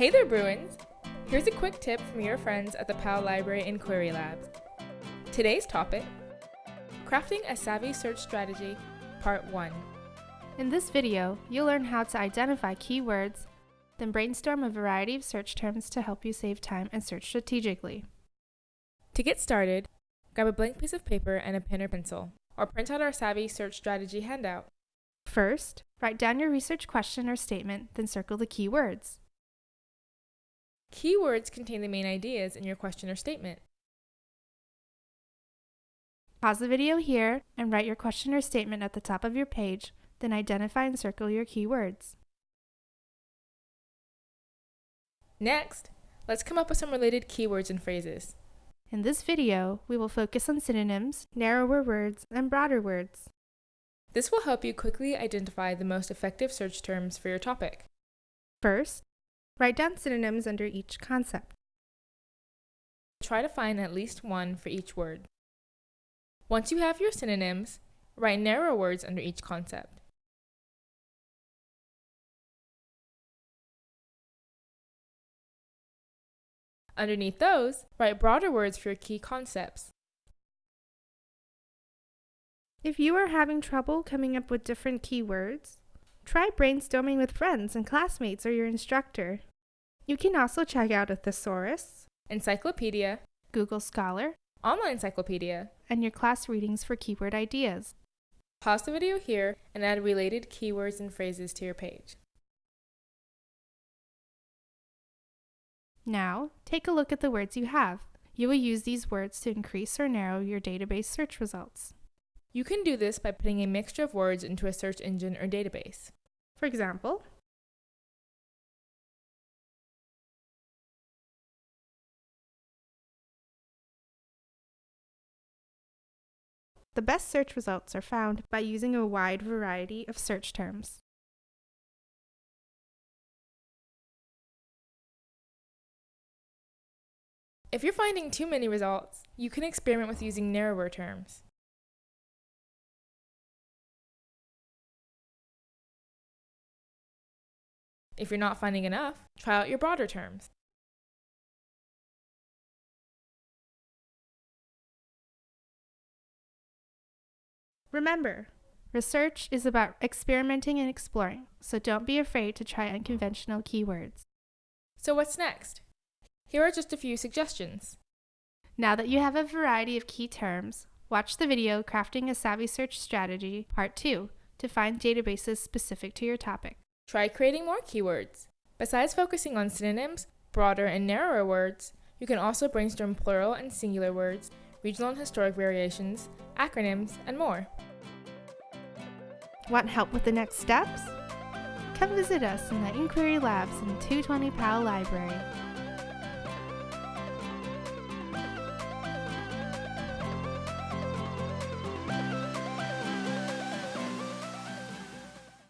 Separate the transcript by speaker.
Speaker 1: Hey there, Bruins! Here's a quick tip from your friends at the Powell Library Inquiry Labs. Today's topic Crafting a Savvy Search Strategy, Part 1.
Speaker 2: In this video, you'll learn how to identify keywords, then brainstorm a variety of search terms to help you save time and search strategically.
Speaker 1: To get started, grab a blank piece of paper and a pen or pencil, or print out our Savvy Search Strategy handout.
Speaker 2: First, write down your research question or statement, then circle the keywords.
Speaker 1: Keywords contain the main ideas in your question or statement.
Speaker 2: Pause the video here and write your question or statement at the top of your page, then identify and circle your keywords.
Speaker 1: Next, let's come up with some related keywords and phrases.
Speaker 2: In this video, we will focus on synonyms, narrower words, and broader words.
Speaker 1: This will help you quickly identify the most effective search terms for your topic.
Speaker 2: First, write down synonyms under each concept.
Speaker 1: Try to find at least one for each word. Once you have your synonyms, write narrow words under each concept. Underneath those, write broader words for your key concepts.
Speaker 2: If you are having trouble coming up with different keywords, try brainstorming with friends and classmates or your instructor. You can also check out a thesaurus,
Speaker 1: Encyclopedia,
Speaker 2: Google Scholar,
Speaker 1: online encyclopedia,
Speaker 2: and your class readings for keyword ideas.
Speaker 1: Pause the video here and add related keywords and phrases to your page.
Speaker 2: Now, take a look at the words you have. You will use these words to increase or narrow your database search results.
Speaker 1: You can do this by putting a mixture of words into a search engine or database.
Speaker 2: For example, The best search results are found by using a wide variety of search terms.
Speaker 1: If you're finding too many results, you can experiment with using narrower terms. If you're not finding enough, try out your broader terms.
Speaker 2: Remember, research is about experimenting and exploring, so don't be afraid to try unconventional keywords.
Speaker 1: So what's next? Here are just a few suggestions.
Speaker 2: Now that you have a variety of key terms, watch the video Crafting a Savvy Search Strategy Part 2 to find databases specific to your topic.
Speaker 1: Try creating more keywords. Besides focusing on synonyms, broader and narrower words, you can also brainstorm plural and singular words, regional and historic variations, acronyms, and more.
Speaker 2: Want help with the next steps? Come visit us in the Inquiry Labs in 220 Powell Library.